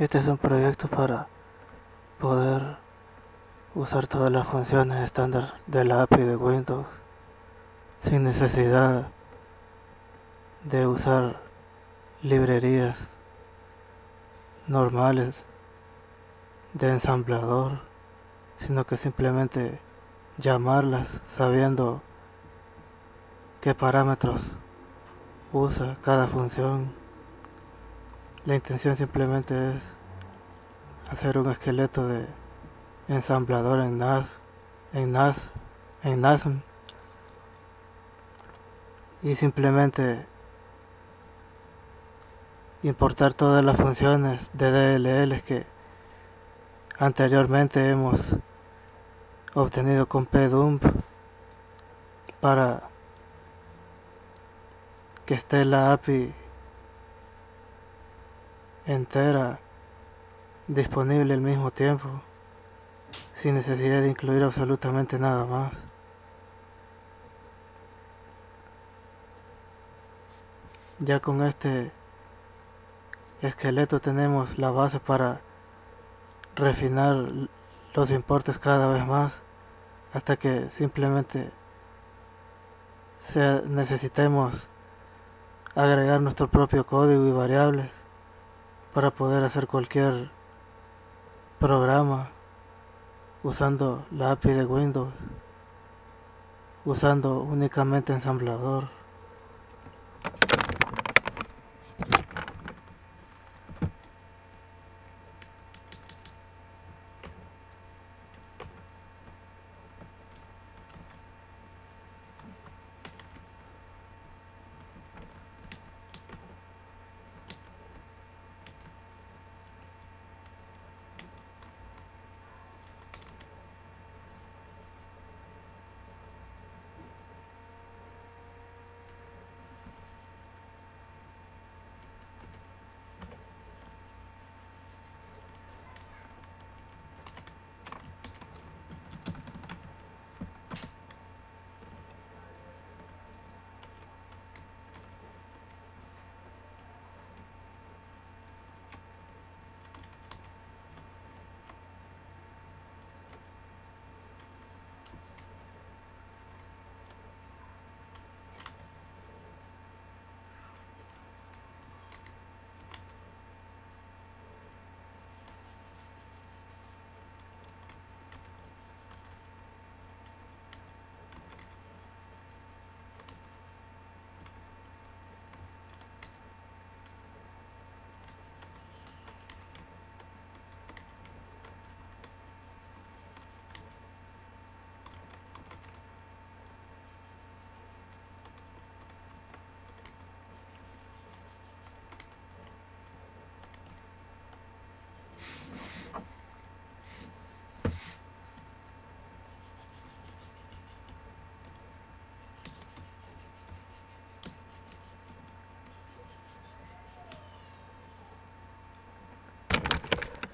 Este es un proyecto para poder usar todas las funciones estándar de la API de Windows sin necesidad de usar librerías normales de ensamblador, sino que simplemente llamarlas sabiendo qué parámetros usa cada función. La intención simplemente es hacer un esqueleto de ensamblador en NAS, en NAS, en NASM. Y simplemente importar todas las funciones de DLL que anteriormente hemos obtenido con pdump para que esté la API entera disponible al mismo tiempo sin necesidad de incluir absolutamente nada más. Ya con este esqueleto tenemos la base para refinar los importes cada vez más hasta que simplemente necesitemos agregar nuestro propio código y variables para poder hacer cualquier programa usando la API de Windows usando únicamente ensamblador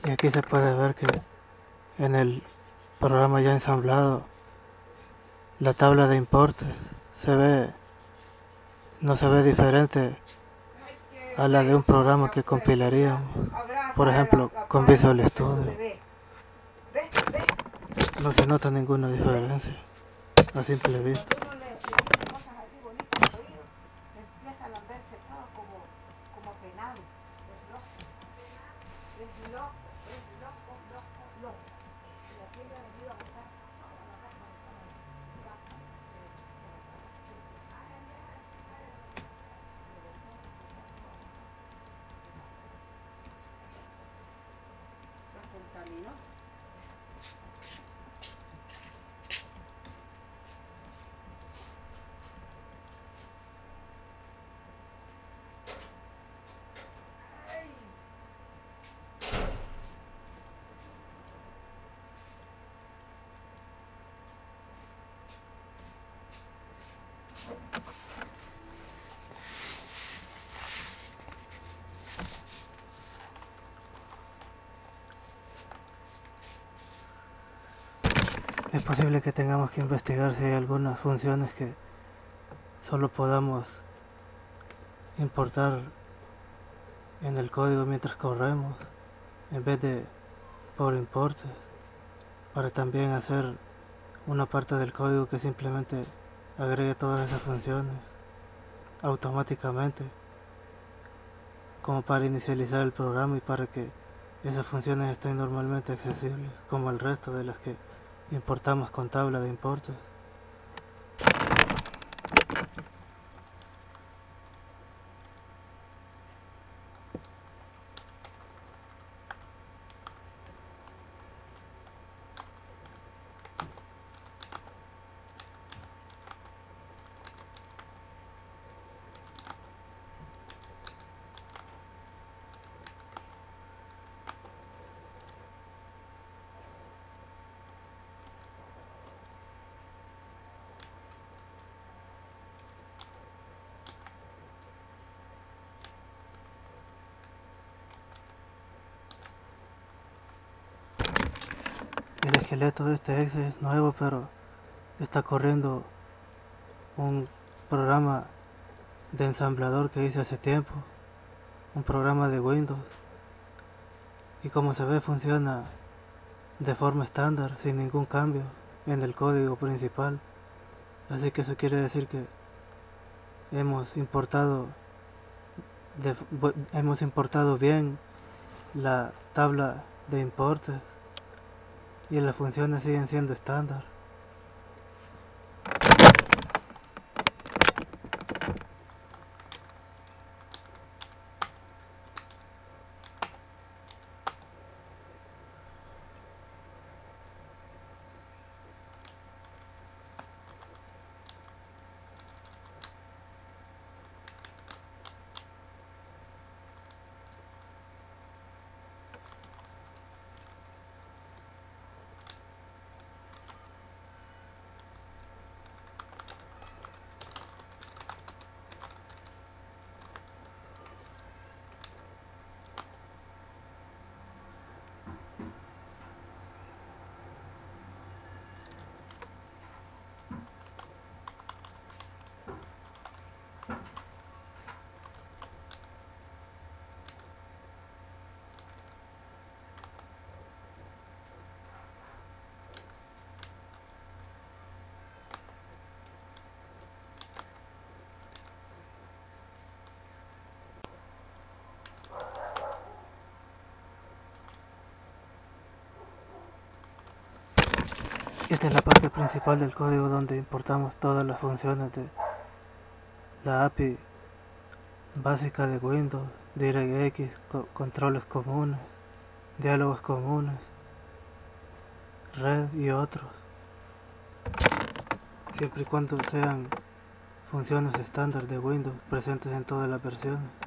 y aquí se puede ver que en el programa ya ensamblado la tabla de importes se ve no se ve diferente a la de un programa que compilaríamos por ejemplo con Visual Studio. No se nota ninguna diferencia a simple vista camino. Es posible que tengamos que investigar si hay algunas funciones que solo podamos importar en el código mientras corremos en vez de por importes para también hacer una parte del código que simplemente agregue todas esas funciones automáticamente como para inicializar el programa y para que esas funciones estén normalmente accesibles como el resto de las que importamos con tabla de importes. Esqueleto de este exe es nuevo, pero está corriendo un programa de ensamblador que hice hace tiempo, un programa de Windows. Y como se ve funciona de forma estándar, sin ningún cambio en el código principal. Así que eso quiere decir que hemos importado hemos importado bien la tabla de importes y las funciones siguen siendo estándar. Esta es la parte principal del código donde importamos todas las funciones de la API básica de Windows, DirectX, controles comunes, diálogos comunes, red y otros. Siempre y cuando sean funciones estándar de Windows presentes en todas las versiones.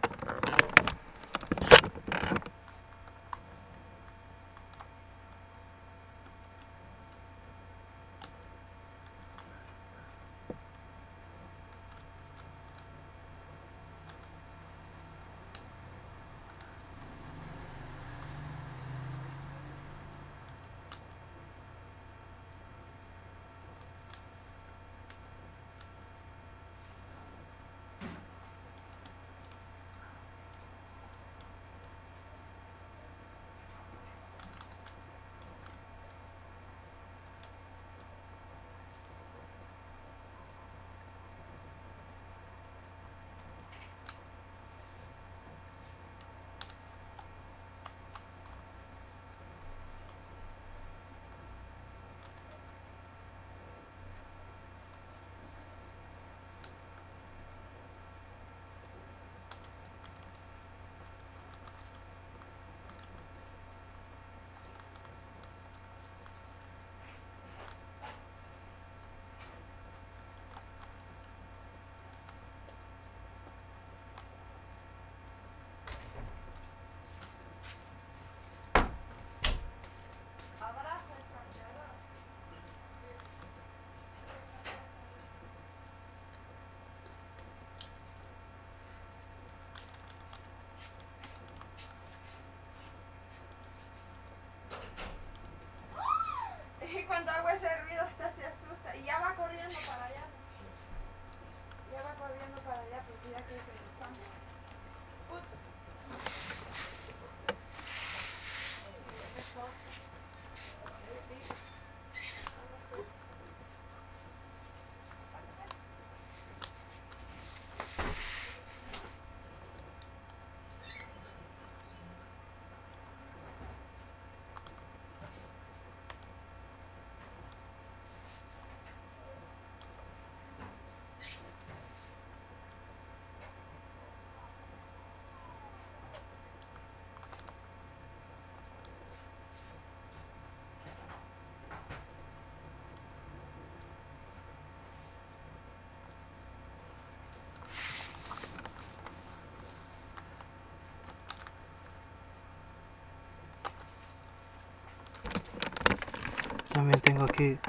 También tengo aquí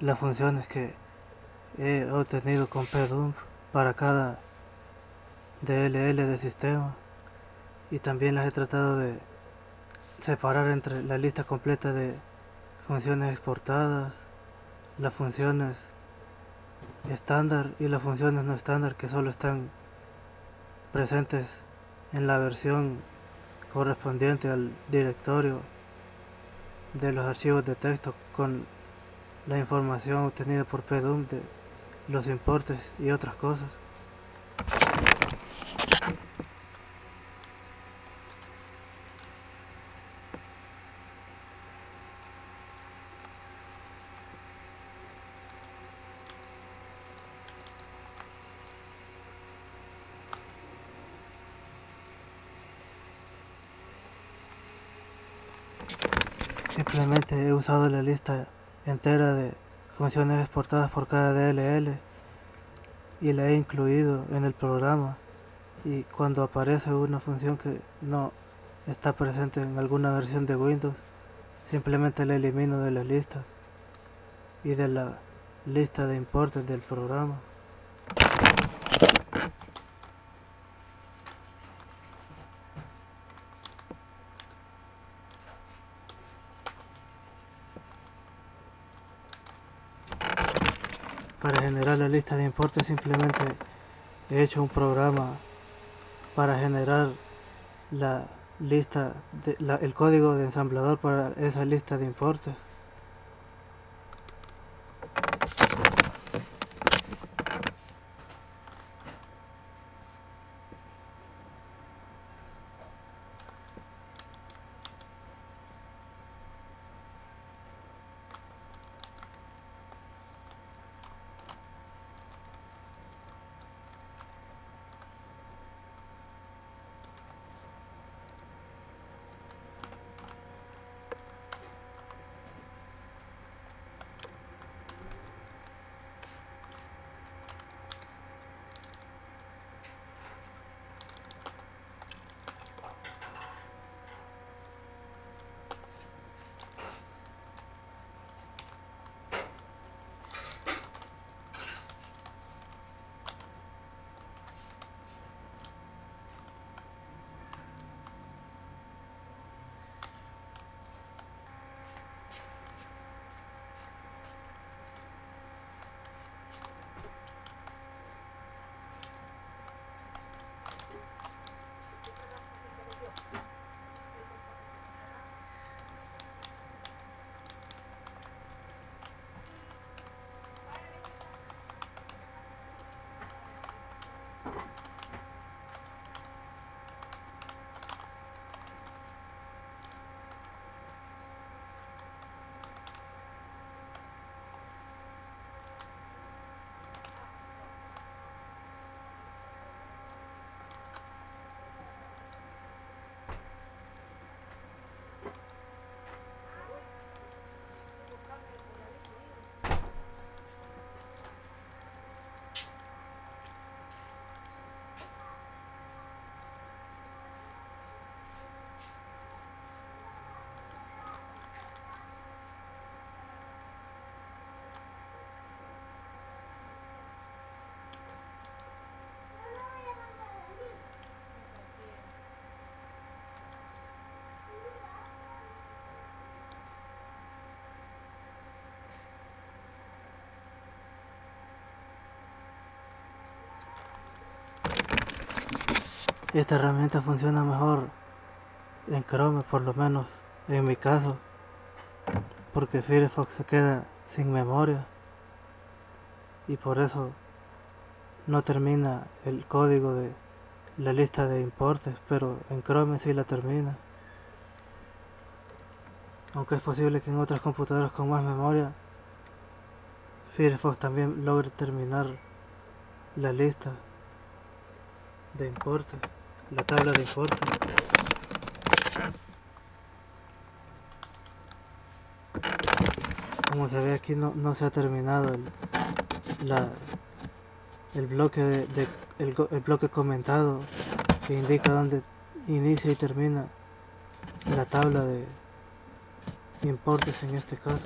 las funciones que he obtenido con pdump para cada DLL de sistema. Y también las he tratado de separar entre la lista completa de funciones exportadas, las funciones estándar y las funciones no estándar que solo están presentes en la versión correspondiente al directorio de los archivos de texto con la información obtenida por PDUM de los importes y otras cosas. Simplemente he usado la lista entera de funciones exportadas por cada DLL y la he incluido en el programa. Y cuando aparece una función que no está presente en alguna versión de Windows simplemente la elimino de la lista y de la lista de importes del programa para generar la lista de importes simplemente he hecho un programa para generar la lista el código de ensamblador para esa lista de importes Esta herramienta funciona mejor en Chrome, por lo menos en mi caso, porque Firefox se queda sin memoria y por eso no termina el código de la lista de importes, pero en Chrome sí la termina. Aunque es posible que en otras computadoras con más memoria, Firefox también logre terminar la lista de importes la tabla de importes como se ve aquí no, no se ha terminado el, la, el bloque de, el, el bloque comentado que indica dónde inicia y termina la tabla de importes en este caso